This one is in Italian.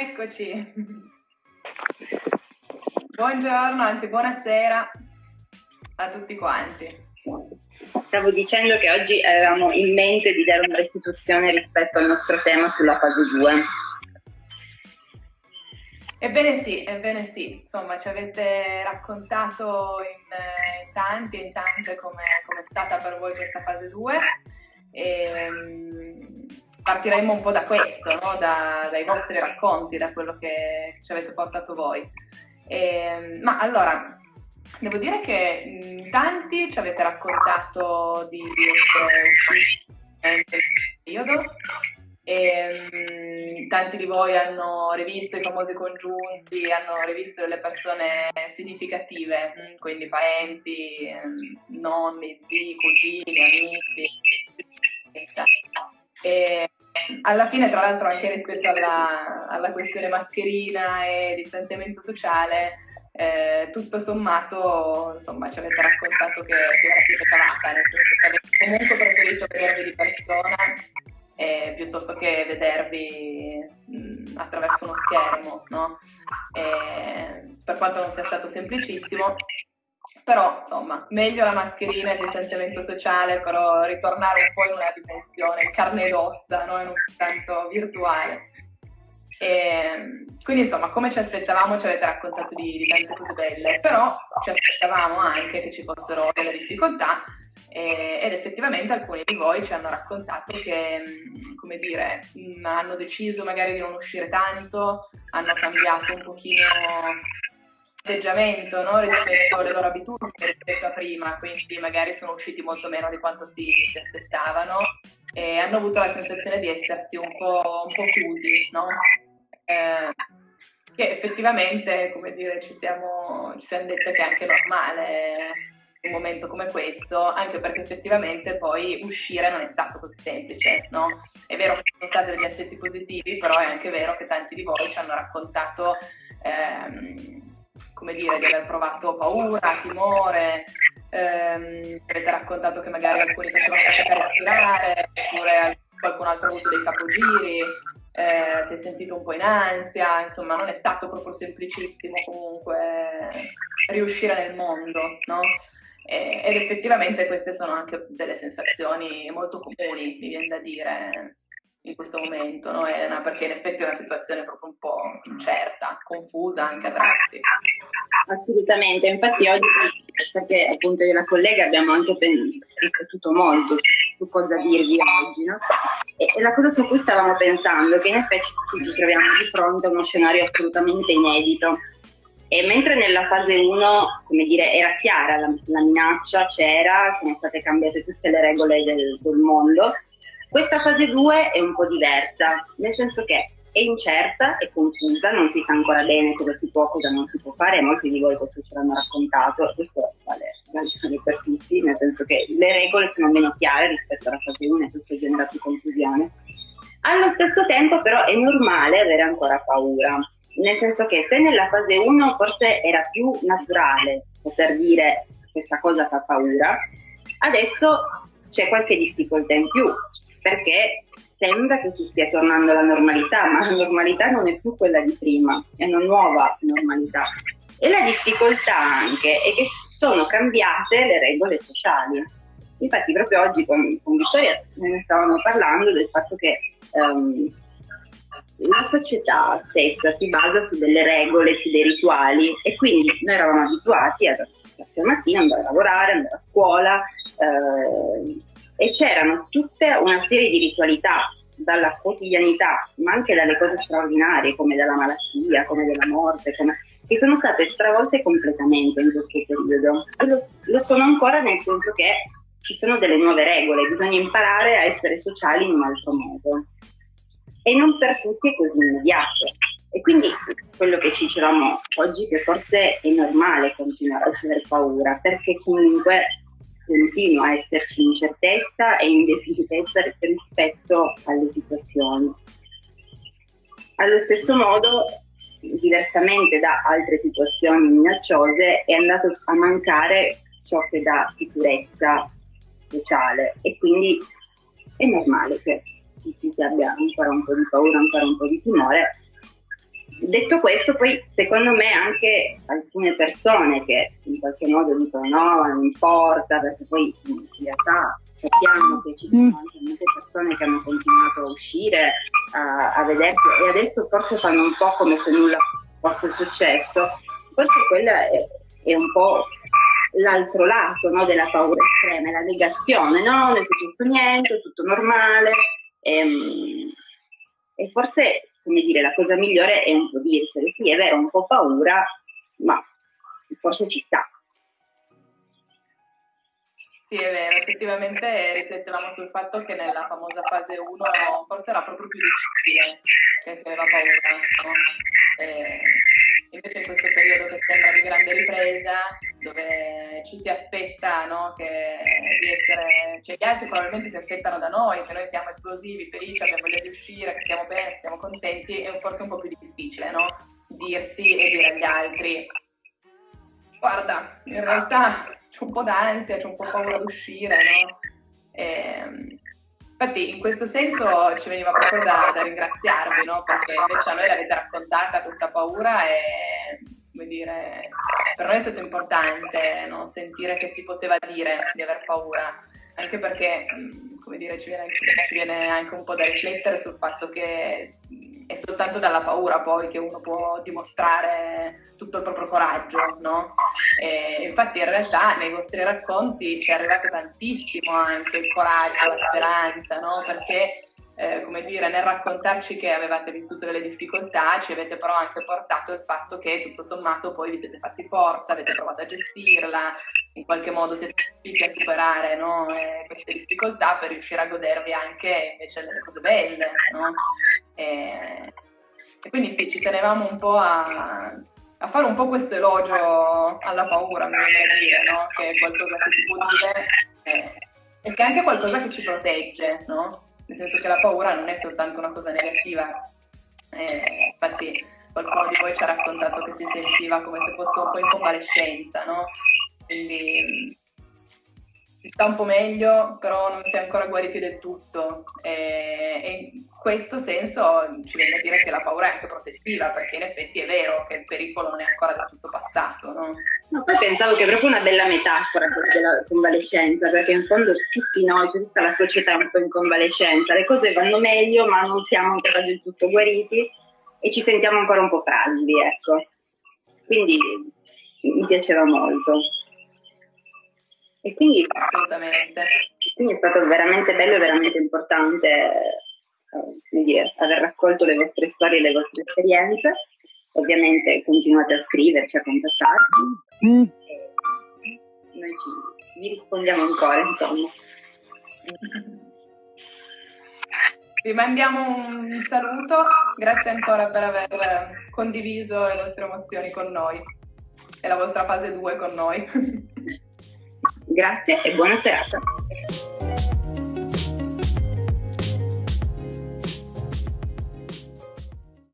Eccoci. Buongiorno, anzi buonasera a tutti quanti. Stavo dicendo che oggi avevamo in mente di dare una restituzione rispetto al nostro tema sulla fase 2. Ebbene sì, ebbene sì, insomma ci avete raccontato in, in tanti e in tante come è stata per voi questa fase 2 e partiremo un po' da questo, no? da, dai vostri racconti, da quello che ci avete portato voi. E, ma allora, Devo dire che tanti ci avete raccontato di essere usciti nel periodo e um, tanti di voi hanno rivisto i famosi congiunti, hanno rivisto delle persone significative, quindi parenti, nonni, zii, cugini, amici. E alla fine, tra l'altro, anche rispetto alla, alla questione mascherina e distanziamento sociale, eh, tutto sommato insomma ci avete raccontato che, che la siete cavata, nel senso che avete comunque preferito vedervi di persona eh, piuttosto che vedervi mh, attraverso uno schermo, no? eh, per quanto non sia stato semplicissimo, però insomma meglio la mascherina e il distanziamento sociale, però ritornare un po' in una dimensione carne ed ossa, no? non tanto virtuale. E, ehm, quindi insomma, come ci aspettavamo, ci avete raccontato di, di, tante cose belle, però ci aspettavamo anche che ci fossero delle difficoltà e, ed effettivamente alcuni di voi ci hanno raccontato che, mm, come dire, mm, hanno deciso magari di non uscire tanto, hanno cambiato un pochino atteggiamento no? rispetto alle loro abitudini rispetto a prima, quindi magari sono usciti molto meno di quanto si, si aspettavano e hanno avuto la sensazione di essersi un po', un po chiusi, no? eh, che effettivamente, come dire, ci siamo, ci siamo dette che è anche normale un momento come questo, anche perché effettivamente poi uscire non è stato così semplice, no? È vero che sono stati degli aspetti positivi, però è anche vero che tanti di voi ci hanno raccontato, ehm, come dire, di aver provato paura, timore, ehm, avete raccontato che magari alcuni facevano fatica a respirare, oppure qualcun altro ha avuto dei capogiri, eh, si è sentito un po' in ansia, insomma non è stato proprio semplicissimo comunque riuscire nel mondo, no? Ed effettivamente queste sono anche delle sensazioni molto comuni, mi viene da dire, in questo momento, no Elena? Perché in effetti è una situazione proprio un po' incerta, confusa anche a tratti. Assolutamente, infatti oggi, perché appunto io e la collega abbiamo anche riflettuto molto su cosa dirvi oggi, no? E la cosa su cui stavamo pensando è che in effetti ci troviamo di fronte a uno scenario assolutamente inedito. E mentre nella fase 1, come dire, era chiara la, la minaccia, c'era, sono state cambiate tutte le regole del, del mondo, questa fase 2 è un po' diversa, nel senso che è incerta, è confusa, non si sa ancora bene cosa si può, cosa non si può fare, molti di voi questo ce l'hanno raccontato, questo vale, vale per tutti, nel senso che le regole sono meno chiare rispetto alla fase 1 e questo genera più confusione. Allo stesso tempo però è normale avere ancora paura, nel senso che se nella fase 1 forse era più naturale poter dire questa cosa fa paura, adesso c'è qualche difficoltà in più, perché sembra che si stia tornando alla normalità, ma la normalità non è più quella di prima, è una nuova normalità. E la difficoltà anche è che sono cambiate le regole sociali. Infatti proprio oggi con, con Vittoria ne stavamo parlando del fatto che um, la società stessa si basa su delle regole, su dei rituali e quindi noi eravamo abituati a la mattina andare a lavorare, andare a scuola, eh, e c'erano tutta una serie di ritualità dalla quotidianità, ma anche dalle cose straordinarie come dalla malattia, come della morte, come, che sono state stravolte completamente in questo periodo. E lo, lo sono ancora nel senso che ci sono delle nuove regole, bisogna imparare a essere sociali in un altro modo. E non per tutti è così immediato. E quindi quello che ci dicevamo oggi che forse è normale continuare a avere paura, perché comunque continua a esserci incertezza e indefinitezza rispetto alle situazioni. Allo stesso modo, diversamente da altre situazioni minacciose, è andato a mancare ciò che dà sicurezza sociale e quindi è normale che tutti si abbia ancora un po' di paura, ancora un po' di timore, detto questo, poi secondo me anche alcune persone che in qualche modo dicono no, non importa, perché poi in realtà sappiamo che ci sono anche molte persone che hanno continuato a uscire, a, a vedersi e adesso forse fanno un po' come se nulla fosse successo, forse quella è, è un po' l'altro lato no, della paura estrema, la negazione, no, non è successo niente, è tutto normale. E, ehm, e forse, come dire, la cosa migliore è un po' dirselo, sì, è vero, un po' paura, ma forse ci sta. Sì, è vero, effettivamente riflettevamo sul fatto che nella famosa fase 1 forse era proprio più difficile che si aveva paura, no? Invece in questo periodo che sembra di grande ripresa, dove ci si aspetta no, che, di essere, cioè gli altri probabilmente si aspettano da noi, che noi siamo esplosivi, felici, abbiamo voglia di uscire, che stiamo bene, che siamo contenti, è forse un po' più difficile, no? Dirsi e dire agli altri, guarda, in realtà c'è un po' d'ansia, c'è un po' paura di uscire, no? E, ehm, infatti in questo senso ci veniva proprio da, da ringraziarvi, no? Perché invece a noi l'avete raccontata questa paura e, come dire, per noi è stato importante no? sentire che si poteva dire di aver paura, anche perché, come dire, ci viene, ci viene anche un po' da riflettere sul fatto che è soltanto dalla paura poi che uno può dimostrare tutto il proprio coraggio, no? E infatti in realtà nei vostri racconti ci è arrivato tantissimo anche il coraggio, la speranza, no? Perché eh, come dire, nel raccontarci che avevate vissuto delle difficoltà, ci avete però anche portato il fatto che tutto sommato poi vi siete fatti forza, avete provato a gestirla, in qualche modo siete riusciti a superare no, eh, queste difficoltà per riuscire a godervi anche invece delle cose belle. No? E, e, quindi sì, ci tenevamo un po' a, a, fare un po' questo elogio alla paura, mi viene a dire, no? che è qualcosa che si può dire eh, e che è anche qualcosa che ci protegge, no? Nel senso che la paura non è soltanto una cosa negativa. Eh, infatti qualcuno di voi ci ha raccontato che si sentiva come se fosse un po' in convalescenza, no? Quindi sta un po' meglio, però non si è ancora guariti del tutto. E, e, in questo senso ci viene a dire che la paura è anche protettiva, perché in effetti è vero che il pericolo non è ancora del tutto passato. No? no poi pensavo che è proprio una bella metafora della convalescenza, perché in fondo tutti noi, cioè tutta la società è un po' in convalescenza, le cose vanno meglio, ma non siamo ancora del tutto guariti e ci sentiamo ancora un po' fragili, ecco. Quindi mi piaceva molto. E quindi, Assolutamente. Quindi è stato veramente bello e veramente importante eh, dire, aver raccolto le vostre storie e le vostre esperienze. Ovviamente continuate a scriverci, a contattarci. Mm. noi ci, vi rispondiamo ancora, insomma. Vi mandiamo un saluto, grazie ancora per aver condiviso le vostre emozioni con noi e la vostra fase 2 con noi. Grazie e buona serata.